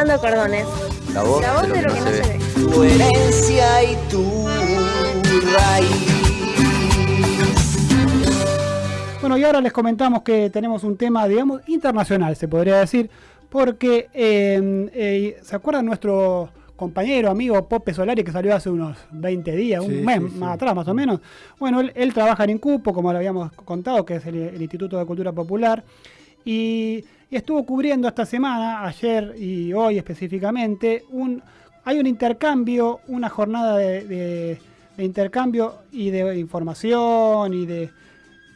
Pintando cordones. La voz, La voz de lo que no se ve. Tu herencia y tu raíz. Bueno, y ahora les comentamos que tenemos un tema, digamos, internacional, se podría decir, porque eh, eh, ¿se acuerdan nuestro compañero, amigo Pope Solari, que salió hace unos 20 días, un mes sí, sí. más atrás más o menos? Bueno, él, él trabaja en Incupo, como lo habíamos contado, que es el, el Instituto de Cultura Popular, y, y estuvo cubriendo esta semana, ayer y hoy específicamente, hay un intercambio, una jornada de, intercambio y de información y de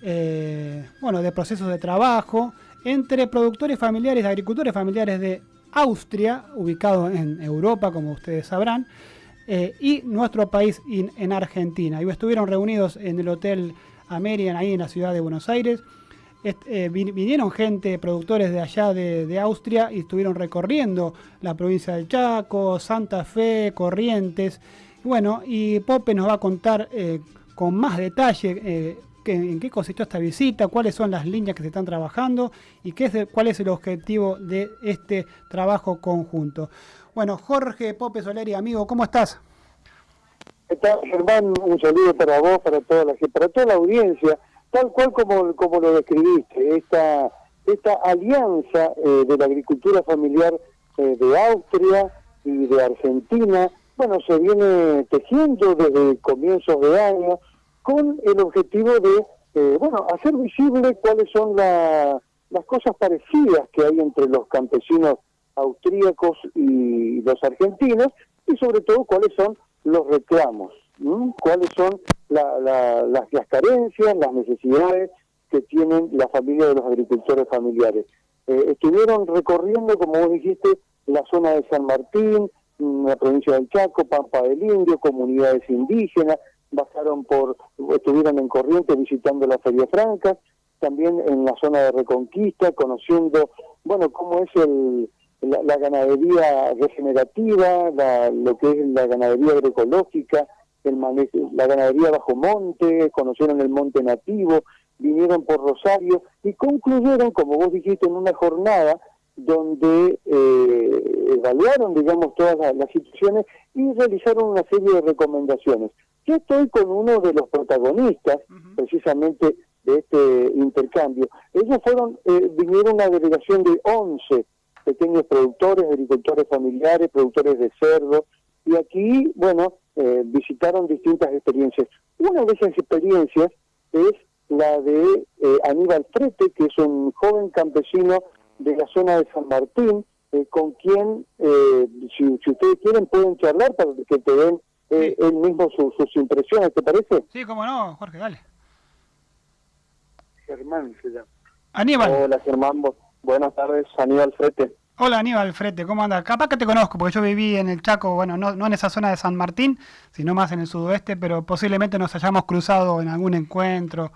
eh, bueno, de procesos de trabajo entre productores familiares, agricultores familiares de Austria, ubicado en Europa, como ustedes sabrán, eh, y nuestro país en Argentina. Y estuvieron reunidos en el Hotel American, ahí en la ciudad de Buenos Aires. Eh, vin- vinieron gente, productores de allá de, Austria, y estuvieron recorriendo la provincia del Chaco, Santa Fe, Corrientes. Bueno, y Pope nos va a contar eh, con más detalle eh, qué- en qué consistió esta visita, cuáles son las líneas que se están trabajando y qué es cuál es el objetivo de este trabajo conjunto. Bueno, Jorge Pope Soleri, amigo, ¿cómo estás? ¿Qué Germán? Un saludo para vos, para toda la para toda la audiencia, tal cual como, como lo describiste, esta, esta alianza eh, de la agricultura familiar eh, de Austria y de Argentina, bueno, se viene tejiendo desde comienzos de año con el objetivo de, eh, bueno, hacer visible cuáles son la- las cosas parecidas que hay entre los campesinos austríacos y los argentinos y sobre todo cuáles son los reclamos, cuáles son la- la- las, las carencias, las necesidades que tienen la familia de los agricultores familiares. Eh, estuvieron recorriendo, como vos dijiste, la zona de San Martín, la provincia del Chaco, Pampa del Indio, comunidades indígenas, bajaron por, estuvieron en Corrientes visitando la Feria Franca, también en la zona de Reconquista, conociendo, bueno, cómo es el, la, la ganadería regenerativa, la- lo que es la ganadería agroecológica, el la ganadería bajo monte, conocieron el monte nativo, vinieron por Rosario y concluyeron, como vos dijiste, en una jornada donde eh, evaluaron, digamos, todas las, las situaciones y realizaron una serie de recomendaciones. Yo estoy con uno de los protagonistas, precisamente, de este intercambio. Ellos fueron, eh, vinieron una delegación de 11 pequeños productores, agricultores familiares, productores de cerdo, y aquí, bueno, eh, visitaron distintas experiencias. Una de esas experiencias es la de eh, Aníbal Frete, que es un joven campesino de la zona de San Martín, eh, con quien, eh, si, si ustedes quieren, pueden charlar para que te den eh, él mismo su- sus impresiones, ¿te parece? Sí, cómo no, Jorge, dale. Germán se llama. Aníbal. Hola Germán, Bu- buenas tardes, Aníbal Frete. Hola Aníbal Frete, ¿cómo andas? Capaz que te conozco, porque yo viví en el Chaco, bueno, no, no en esa zona de San Martín, sino más en el sudoeste, pero posiblemente nos hayamos cruzado en algún encuentro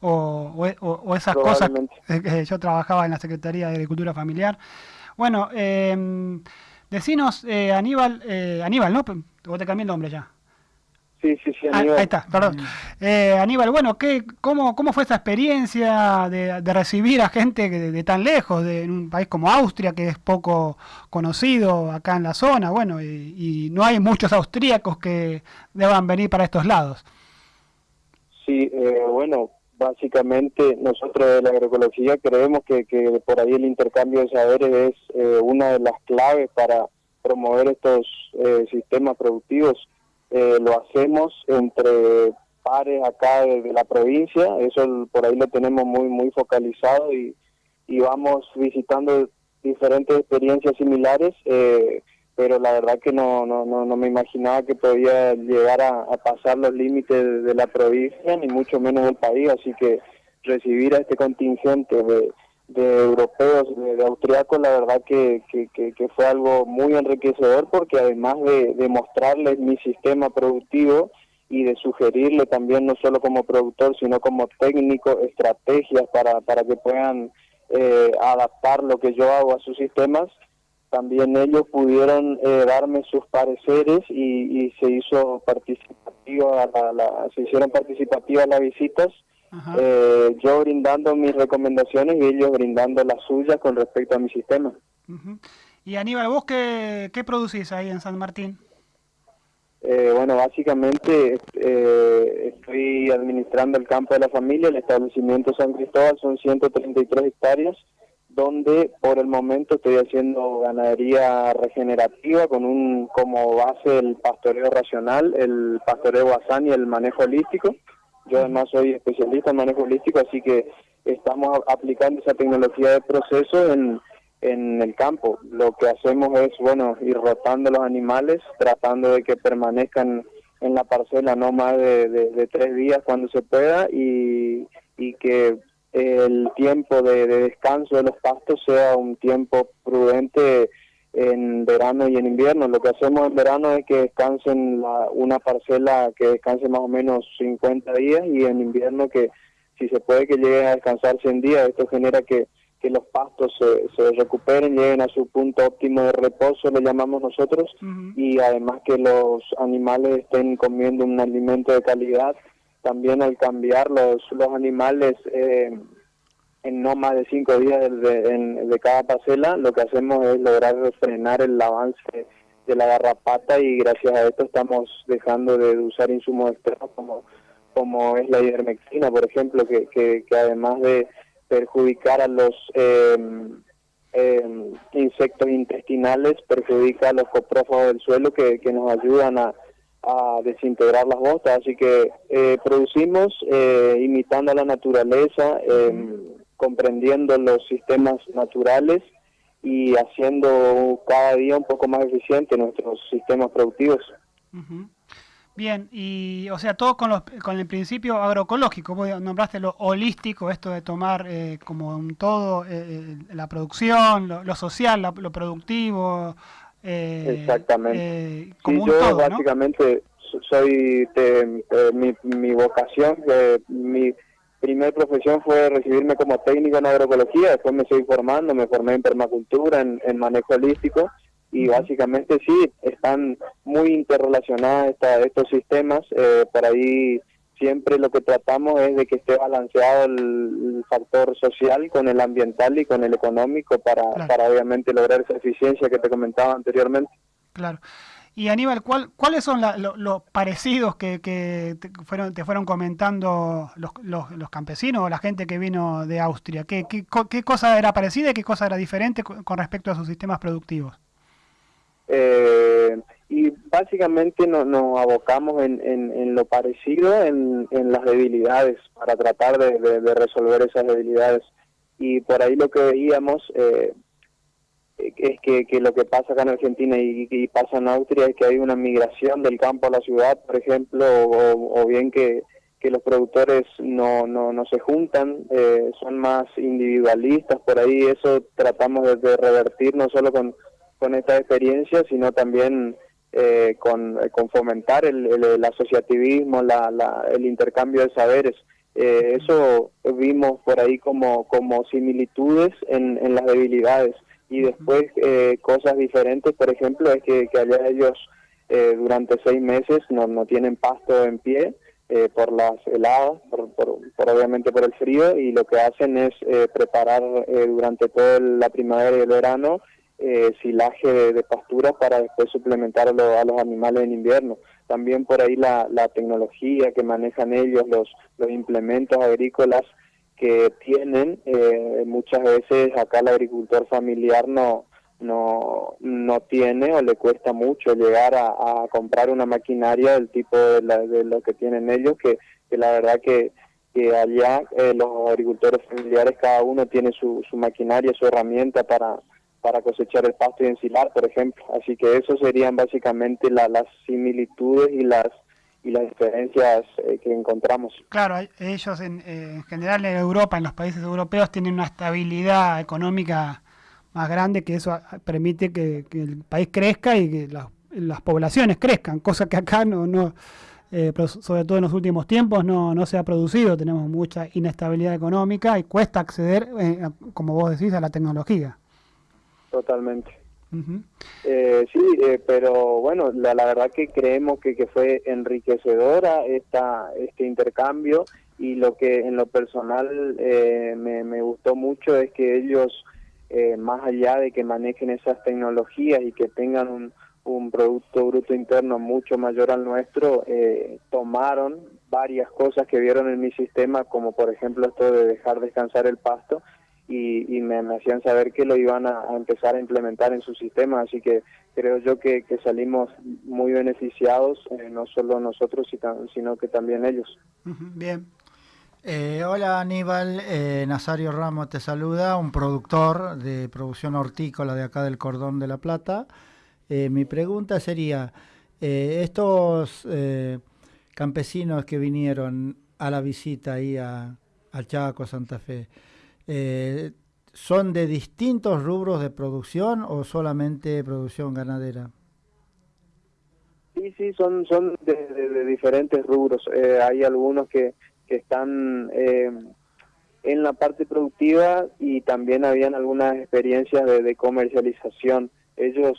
o, o- o- o esas cosas. Eh, que yo trabajaba en la Secretaría de Agricultura Familiar. Bueno, eh, decinos, eh, Aníbal, eh, Aníbal, ¿no? Vos te cambié el nombre ya. Sí, sí, sí, Ah, Aníbal. ahí está, perdón. Eh, Aníbal, bueno, ¿qué, cómo, ¿cómo fue esa experiencia de, de recibir a gente de, de tan lejos, de en un país como Austria, que es poco conocido acá en la zona? Bueno, y, y no hay muchos austríacos que deban venir para estos lados. Sí, eh, bueno, básicamente nosotros de la agroecología creemos que, que por ahí el intercambio de saberes es eh, una de las claves para promover estos eh, sistemas productivos. Eh, lo hacemos entre pares acá de, la provincia, eso por ahí lo tenemos muy muy focalizado y, y vamos visitando diferentes experiencias similares. eh, pero la verdad que no, no, no, no me imaginaba que podía llegar a, pasar los límites de la provincia, ni mucho menos del país, así que recibir a este contingente de, de europeos, de, de austriacos, la verdad que, que, fue algo muy enriquecedor porque además de, mostrarles mi sistema productivo y de sugerirle también no solo como productor, sino como técnico, estrategias para, para que puedan eh, adaptar lo que yo hago a sus sistemas, también ellos pudieron eh, darme sus pareceres y, y se hizo participativa la, la- se hicieron participativas las visitas. Eh, yo brindando mis recomendaciones y ellos brindando las suyas con respecto a mi sistema Ujú. Y Aníbal, ¿vos qué, qué producís ahí en San Martín? Eh, bueno, básicamente eh, estoy administrando el campo de la familia, el establecimiento San Cristóbal son 133 hectáreas, donde por el momento estoy haciendo ganadería regenerativa con un como base el pastoreo racional, el pastoreo basán y el manejo holístico. Yo además soy especialista en manejo holístico, así que estamos aplicando esa tecnología de proceso en en el campo. Lo que hacemos es, bueno, ir rotando los animales, tratando de que permanezcan en la parcela no más de, tres días cuando se pueda y, y que el tiempo de, descanso de los pastos sea un tiempo prudente en verano y en invierno. Lo que hacemos en verano es que descansen la, una parcela que descanse más o menos 50 días y en invierno que si se puede que llegue a descansar 100 días. Esto genera que que los pastos se, se, recuperen, lleguen a su punto óptimo de reposo, le llamamos nosotros, y además que los animales estén comiendo un alimento de calidad. También al cambiar los, los animales eh, en no más de cinco días de, de, cada parcela, lo que hacemos es lograr frenar el avance de la garrapata y gracias a esto estamos dejando de usar insumos externos como, como es la ivermectina, por ejemplo, que, que, que además de perjudicar a los em, insectos intestinales, perjudica a los coprófagos del suelo que, nos ayudan a, desintegrar las botas. Así que eh, producimos eh, imitando a la naturaleza, em, comprendiendo los sistemas naturales y haciendo cada día un poco más eficiente nuestros sistemas productivos. Bien, y o sea, todo con, los, con el principio agroecológico, vos nombraste lo holístico, esto de tomar eh, como un todo eh, eh, la producción, lo, social, lo productivo. Exactamente. como yo básicamente soy, mi, mi vocación, mi primer profesión fue recibirme como técnico en agroecología, después me seguí formando, me formé en permacultura, en, en manejo holístico y básicamente sí, están muy interrelacionados estos sistemas, eh, por ahí siempre lo que tratamos es de que esté balanceado el, factor social con el ambiental y con el económico para, para obviamente lograr esa eficiencia que te comentaba anteriormente. Claro. Y Aníbal, ¿cuál, ¿cuáles son los parecidos que, que te, fueron, te fueron comentando los, los, campesinos o la gente que vino de Austria? ¿Qué, qué, qué cosa era parecida y qué cosa era diferente con respecto a sus sistemas productivos? Eh, y básicamente nos, abocamos en, en, lo parecido, en, las debilidades, para tratar de, resolver esas debilidades. Y por ahí lo que veíamos eh, es que, que, lo que pasa acá en Argentina y, pasa en Austria es que hay una migración del campo a la ciudad, por ejemplo, o, bien que, que los productores no, no, no se juntan, eh, son más individualistas, por ahí eso tratamos de revertir no solo con con esta experiencia, sino también eh, con, con, fomentar el, el, asociativismo, la, la, el intercambio de saberes. Eh, eso vimos por ahí como, como similitudes en, en las debilidades. Y después eh, cosas diferentes, por ejemplo, es que, que allá ellos durante seis meses no, no tienen pasto en pie, por las heladas, por, por, obviamente por el frío, y lo que hacen es preparar durante toda la primavera y el verano eh, silaje de, pasturas para después suplementar a, los animales en invierno. También por ahí la, tecnología que manejan ellos, los, los implementos agrícolas que tienen, eh, muchas veces acá el agricultor familiar no, no, no tiene o le cuesta mucho llegar a, comprar una maquinaria del tipo de, de, lo que tienen ellos, que, que la verdad que, que allá eh, los agricultores familiares cada uno tiene su, su maquinaria, su herramienta para, para cosechar el pasto y ensilar, por ejemplo. Así que eso serían básicamente las similitudes y las y las diferencias eh, que encontramos. Claro, ellos en, eh, en, general en Europa, en los países europeos, tienen una estabilidad económica más grande que eso permite que, el país crezca y que las poblaciones crezcan, cosa que acá no, no eh, sobre todo en los últimos tiempos no, no se ha producido, tenemos mucha inestabilidad económica y cuesta acceder, como vos decís, a la tecnología. Totalmente. Eh, sí, eh, pero bueno, la, verdad que creemos que, que fue enriquecedora esta, este intercambio y lo que en lo personal eh, me, me, gustó mucho es que ellos eh, más allá de que manejen esas tecnologías y que tengan un, un Producto Bruto Interno mucho mayor al nuestro, eh, tomaron varias cosas que vieron en mi sistema, como por ejemplo esto de dejar descansar el pasto, y, me, hacían saber que lo iban a, empezar a implementar en su sistema, así que creo yo que, salimos muy beneficiados, eh, no solo nosotros, sino que también ellos. Bien. Eh, hola Aníbal, eh, Nazario Ramos te saluda, un productor de producción hortícola de acá del Cordón de la Plata. mi pregunta sería, estos campesinos que vinieron a la visita ahí a, al Chaco, Santa Fe, eh, ¿son de distintos rubros de producción o solamente producción ganadera? Sí, sí, son, son de, diferentes rubros. Eh, hay algunos que, que están eh, en la parte productiva y también habían algunas experiencias de, comercialización. Ellos,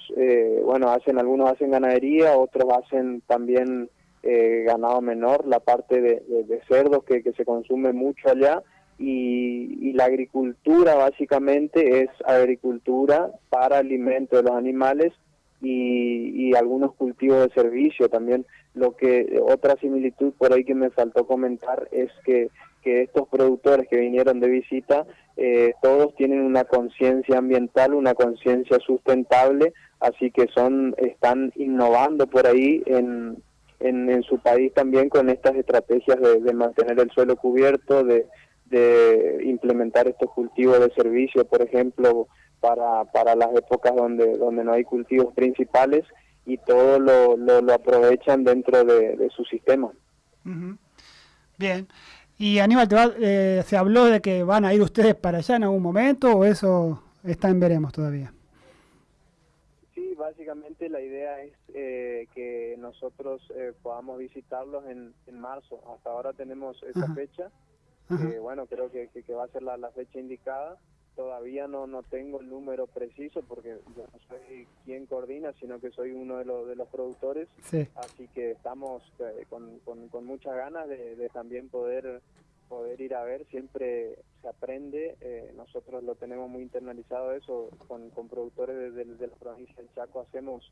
bueno, hacen algunos hacen ganadería, otros hacen también ganado menor, la parte de, cerdos que, que se consume mucho allá y, la agricultura básicamente es agricultura para alimento de los animales y, algunos cultivos de servicio también. Lo que otra similitud por ahí que me faltó comentar es que, que estos productores que vinieron de visita eh, todos tienen una conciencia ambiental, una conciencia sustentable, así que son están innovando por ahí en, en, su país también con estas estrategias de mantener el suelo cubierto, de, de implementar estos cultivos de servicio, por ejemplo, para, para las épocas donde, donde no hay cultivos principales y todo lo, lo, aprovechan dentro de, su sistema. Bien. Y Aníbal, ¿te eh, ¿se habló de que van a ir ustedes para allá en algún momento o eso está en veremos todavía? Sí, básicamente la idea es eh, que nosotros eh, podamos visitarlos en, en marzo. Hasta ahora tenemos esa fecha bueno, creo que, que, va a ser la, la, fecha indicada. Todavía no, no tengo el número preciso porque yo no soy quien coordina, sino que soy uno de los, de los productores. Así que estamos eh, con, con, muchas ganas de, también poder poder ir a ver, siempre se aprende, eh, nosotros lo tenemos muy internalizado eso, con, con productores de, de, la provincia del Chaco hacemos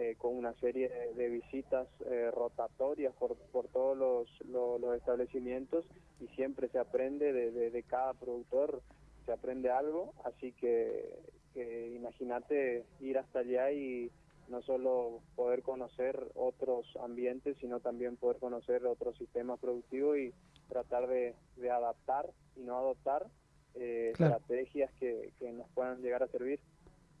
eh, con una serie de, visitas eh, rotatorias por, por todos los, los, establecimientos y siempre se aprende de, de, cada productor, se aprende algo, así que, imagínate ir hasta allá y no solo poder conocer otros ambientes, sino también poder conocer otros sistemas productivos y tratar de, de adaptar y no adoptar eh, estrategias que, que nos puedan llegar a servir.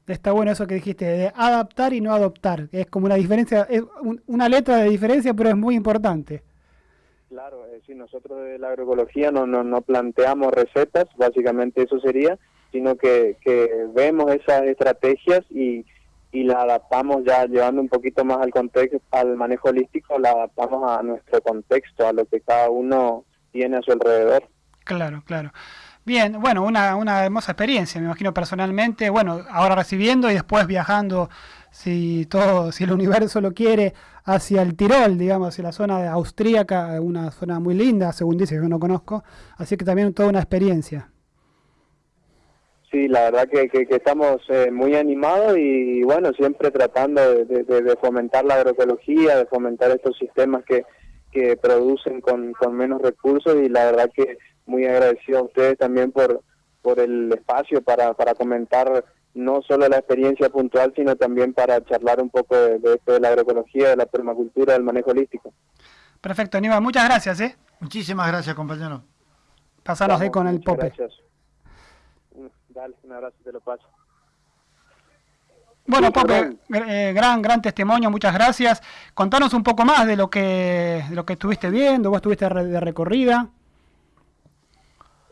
Está bueno eso que dijiste, de adaptar y no adoptar. Es como una diferencia, es una letra de diferencia, pero es muy importante. Claro, eh, si nosotros de la agroecología no, no, no planteamos recetas, básicamente eso sería, sino que, que vemos esas estrategias y, y la adaptamos ya llevando un poquito más al contexto, al manejo holístico, la adaptamos a nuestro contexto, a lo que cada uno tiene a su alrededor. Claro, claro. Bien, bueno, una, una hermosa experiencia, me imagino personalmente, bueno, ahora recibiendo y después viajando, si todo, si el universo lo quiere, hacia el Tirol, digamos, hacia la zona austríaca, una zona muy linda, según dice, que yo no conozco, así que también toda una experiencia. Sí, la verdad que, que, estamos eh, muy animados y, bueno, siempre tratando de, de, fomentar la agroecología, de fomentar estos sistemas que, que producen con, con menos recursos y la verdad que muy agradecido a ustedes también por, por el espacio para, para comentar no solo la experiencia puntual, sino también para charlar un poco de, esto de la agroecología, de la permacultura, del manejo holístico. Perfecto, Aníbal, muchas gracias. ¿eh? Muchísimas gracias, compañero. Pasanos ahí con el Pope. Gracias. Dale, un abrazo, te lo paso. Bueno, Pope, eh, gran, gran testimonio, muchas gracias. Contanos un poco más de lo que, de lo que estuviste viendo, vos estuviste de recorrida.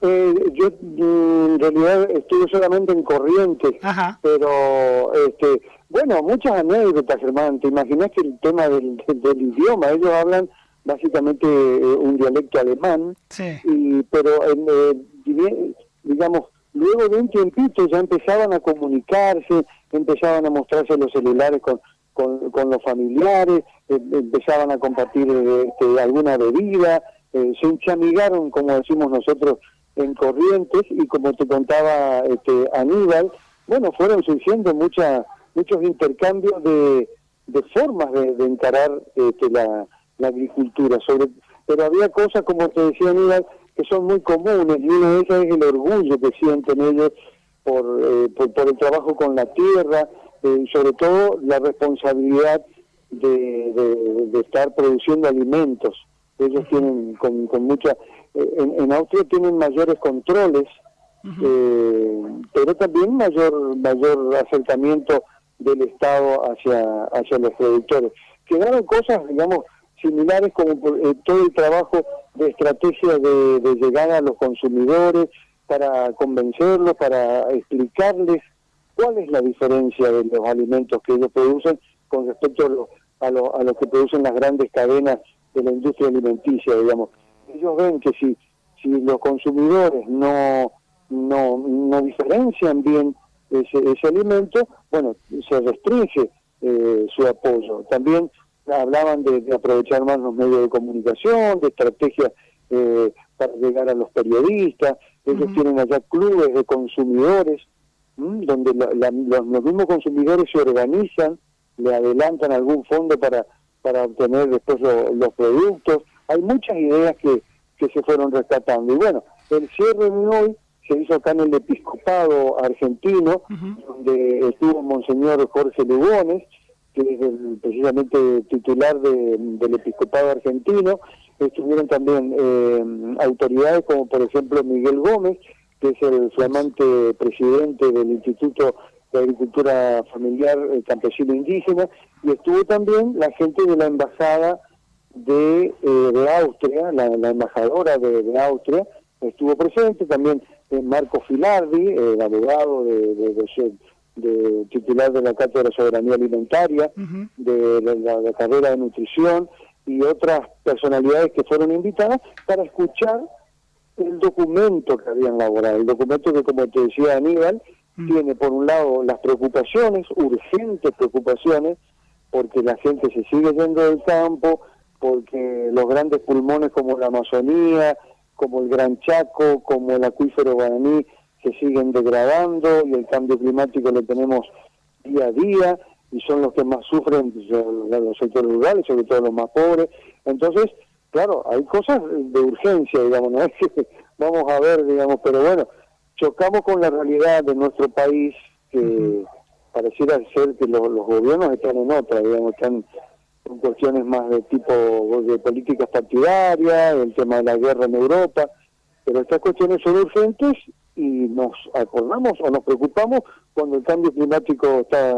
Eh, yo mm, en realidad estuve solamente en Corrientes, pero este, bueno, muchas anécdotas, hermano. Te imaginas que el tema del, del, idioma, ellos hablan básicamente eh, un dialecto alemán, y, pero eh, digamos, luego de un tiempito ya empezaban a comunicarse, empezaban a mostrarse los celulares con, con, con los familiares, em, empezaban a compartir este, alguna bebida, se enchamigaron, como decimos nosotros, en Corrientes y como te contaba este, Aníbal, bueno, fueron surgiendo muchas muchos intercambios de, formas de, encarar este, la, agricultura, sobre pero había cosas, como te decía Aníbal, que son muy comunes, y una de ellas es el orgullo que sienten ellos por, eh, por, por, el trabajo con la tierra, eh, sobre todo la responsabilidad de, de, estar produciendo alimentos. Ellos tienen con, con mucha... Eh, en, en, Austria tienen mayores controles, uh -huh. pero también mayor mayor acercamiento del Estado hacia, hacia los productores. Quedaron cosas, digamos, similares como eh, todo el trabajo de estrategia de, de llegada a los consumidores para convencerlos, para explicarles cuál es la diferencia de los alimentos que ellos producen con respecto a lo, a lo, a lo que producen las grandes cadenas de la industria alimenticia, digamos. Ellos ven que si, si los consumidores no, no, no diferencian bien ese, ese alimento, bueno, se restringe eh, su apoyo. También hablaban de, de, aprovechar más los medios de comunicación, de estrategias eh, para llegar a los periodistas. Ellos uh -huh. tienen allá clubes de consumidores, donde la, la, los, los, mismos consumidores se organizan, le adelantan algún fondo para, para obtener después lo, los productos. Hay muchas ideas que, que se fueron rescatando. Y bueno, el cierre de hoy se hizo acá en el episcopado argentino, uh -huh. donde estuvo Monseñor Jorge Lugones, que es el, precisamente titular de, del episcopado argentino. Estuvieron también eh, autoridades como por ejemplo Miguel Gómez, que es el flamante presidente del Instituto de Agricultura Familiar eh, Campesino Indígena, y estuvo también la gente de la Embajada de, eh, de Austria, la, la embajadora de, de, Austria, estuvo presente, también eh, Marco Filardi, el abogado de, de, de de titular de la Cátedra de Soberanía Alimentaria, uh -huh. de, la, de, la, carrera de nutrición y otras personalidades que fueron invitadas para escuchar el documento que habían elaborado, el documento que como te decía Aníbal, -huh. tiene por un lado las preocupaciones, urgentes preocupaciones, porque la gente se sigue yendo del campo, porque los grandes pulmones como la Amazonía, como el Gran Chaco, como el acuífero guaraní, se siguen degradando y el cambio climático lo tenemos día a día y son los que más sufren los sectores rurales, sobre todo los más pobres. Entonces, claro, hay cosas de urgencia, digamos, no es que vamos a ver, digamos, pero bueno, chocamos con la realidad de nuestro país que uh -huh. pareciera ser que los, los, gobiernos están en otra, digamos, están en cuestiones más de tipo de políticas partidarias, el tema de la guerra en Europa, pero estas cuestiones son urgentes y nos acordamos o nos preocupamos cuando el cambio climático está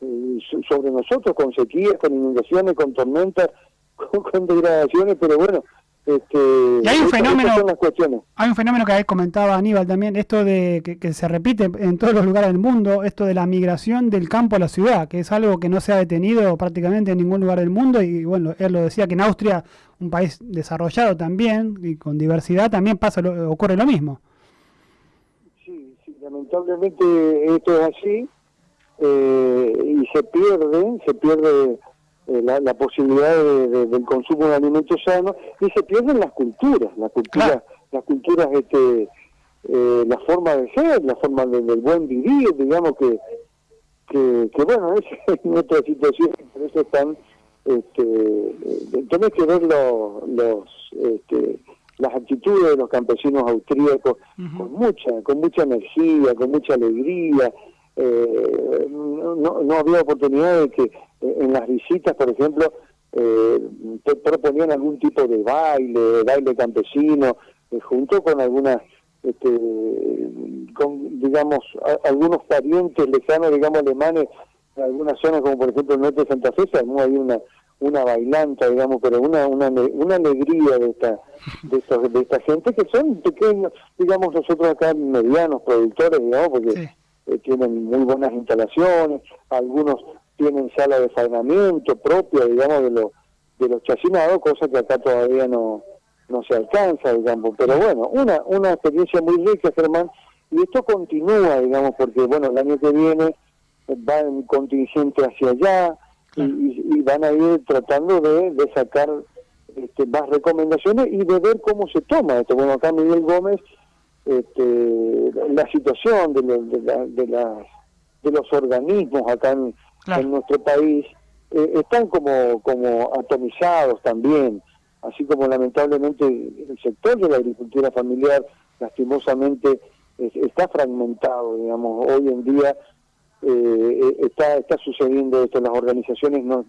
eh, sobre nosotros, con sequías, con inundaciones, con tormentas, con, con degradaciones, pero bueno, este, y hay un fenómeno hay un fenómeno que comentaba Aníbal también esto de que, que, se repite en todos los lugares del mundo esto de la migración del campo a la ciudad que es algo que no se ha detenido prácticamente en ningún lugar del mundo y bueno él lo decía que en Austria un país desarrollado también y con diversidad también pasa lo, ocurre lo mismo. Sí, sí lamentablemente esto es así eh, y se pierde se pierde eh, la, la, posibilidad de, de, del consumo de alimentos sanos y se pierden las culturas, las culturas, claro. las culturas, este, eh, la forma de ser, la forma de, del buen vivir, digamos que, que, que bueno, es nuestra situación, por eso están, este, eh, tenés que ver los, los este, las actitudes de los campesinos austríacos uh -huh. con mucha, con mucha energía, con mucha alegría, eh, no, no había oportunidad de que en las visitas, por ejemplo, eh, proponían algún tipo de baile, baile campesino, eh, junto con algunas, este, con, digamos, a, algunos parientes lejanos, digamos, alemanes, en algunas zonas, como por ejemplo el norte de Santa Fe, hay una una bailanta, digamos, pero una una, una alegría de esta de, estos, de esta gente que son pequeños, digamos, nosotros acá medianos productores, digamos, porque sí. eh, tienen muy buenas instalaciones, algunos tienen sala de faenamiento propia, digamos, de, lo, de los chacinados, cosa que acá todavía no, no se alcanza, digamos. Pero bueno, una, una experiencia muy rica, Germán, y esto continúa, digamos, porque, bueno, el año que viene va en contingente hacia allá y, y, van a ir tratando de, de sacar este, más recomendaciones y de ver cómo se toma esto. Bueno, acá Miguel Gómez este, la situación de, lo- de, la- de las- de los organismos acá en, Claro. en nuestro país, eh, están como, como atomizados también, así como lamentablemente el sector de la agricultura familiar lastimosamente es- está fragmentado, digamos, hoy en día eh, eh, está está sucediendo esto, las organizaciones no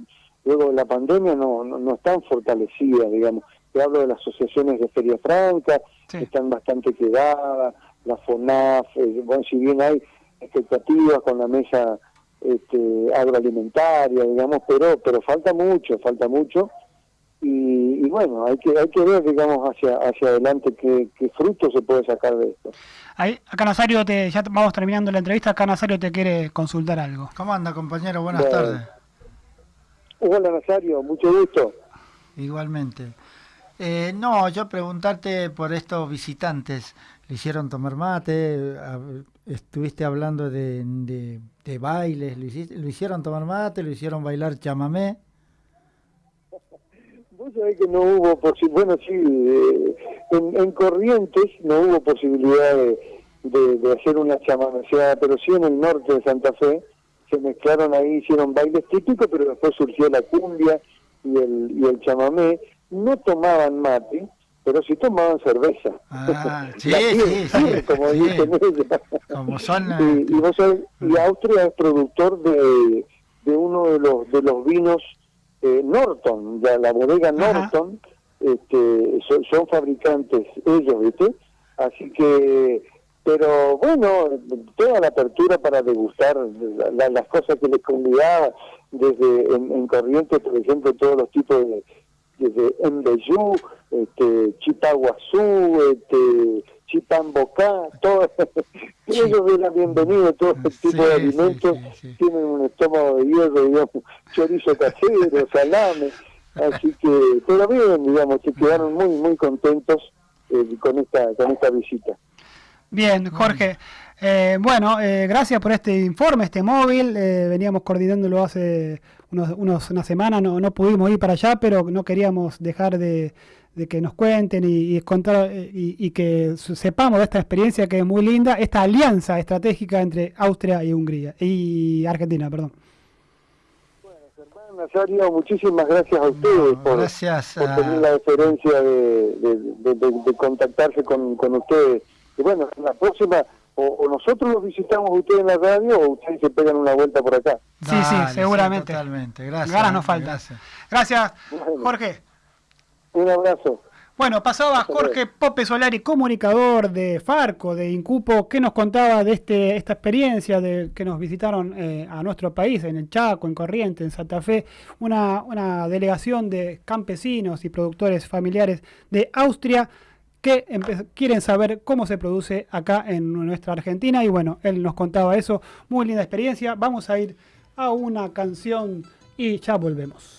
luego de la pandemia no, no, no están fortalecidas, digamos. Te hablo de las asociaciones de Feria Franca, Sí. que están bastante quedadas, la FONAF, eh, bueno, si bien hay expectativas con la mesa este, agroalimentaria, digamos, pero pero falta mucho, falta mucho. Y, y bueno, hay que hay que ver, digamos, hacia hacia adelante qué, qué fruto se puede sacar de esto. Ahí, acá Nazario, te, ya vamos terminando la entrevista, acá Nazario te quiere consultar algo. ¿Cómo anda, compañero? Buenas Bueno. tardes. Hola Nazario, mucho gusto. Igualmente. Eh, no, yo preguntarte por estos visitantes. ¿Le hicieron tomar mate? ¿Estuviste hablando de, de, bailes? ¿Lo, hiciste- ¿Lo hicieron tomar mate? ¿Lo hicieron bailar chamamé? Vos sabés que no hubo bueno, sí, eh, en, en Corrientes no hubo posibilidad de, de- de hacer una chamameceada, pero sí en el norte de Santa Fe se mezclaron ahí, hicieron bailes típicos, pero después surgió la cumbia y el, y el chamamé. No tomaban mate, pero sí tomaban cerveza. Ah, sí, La sí, sí, como sí. dicen ellos. Como son... Y, y vos sabés, y Austria es productor de, de uno de los de los vinos eh, Norton, ya la bodega Ajá. Norton, este, son, son fabricantes ellos, ¿viste? Así que, pero bueno, toda la apertura para degustar la- la- las cosas que les convidaba, desde en, en Corrientes, por ejemplo, todos los tipos de, desde Embeyú, este, Chipaguazú, este, Chipambocá, todo, ellos eran bienvenidos, todo este Sí, tipo de sí, alimentos sí, sí. tienen un estómago de hierro, digamos, chorizo casero, salame, así que, pero bien, digamos, se quedaron muy, muy contentos eh, con esta con esta visita. Bien, Jorge. Eh, bueno, eh, gracias por este informe, este móvil. eh, veníamos coordinándolo hace unos, unos, una semana, no, no pudimos ir para allá, pero no queríamos dejar de, de que nos cuenten y, y contar eh, y, y que sepamos de esta experiencia que es muy linda, esta alianza estratégica entre Austria y Hungría y Argentina, perdón. Germán Nazario, muchísimas gracias a ustedes No, por, gracias por a- tener la deferencia de, de, de- de- de contactarse con, con ustedes. Y bueno, en la próxima, o, o nosotros los visitamos ustedes en la radio o ustedes se pegan una vuelta por acá. Sí, sí, seguramente. totalmente. Gracias. Ganas no faltan. gracias. Jorge. Un abrazo. Bueno, pasaba Jorge Pope Solari, comunicador de Farco, de Incupo, que nos contaba de este, esta experiencia de que nos visitaron eh, a nuestro país, en el Chaco, en Corrientes, en Santa Fe, una, una delegación de campesinos y productores familiares de Austria que quieren saber cómo se produce acá en nuestra Argentina. Y bueno, él nos contaba eso, muy linda experiencia. Vamos a ir a una canción y ya volvemos.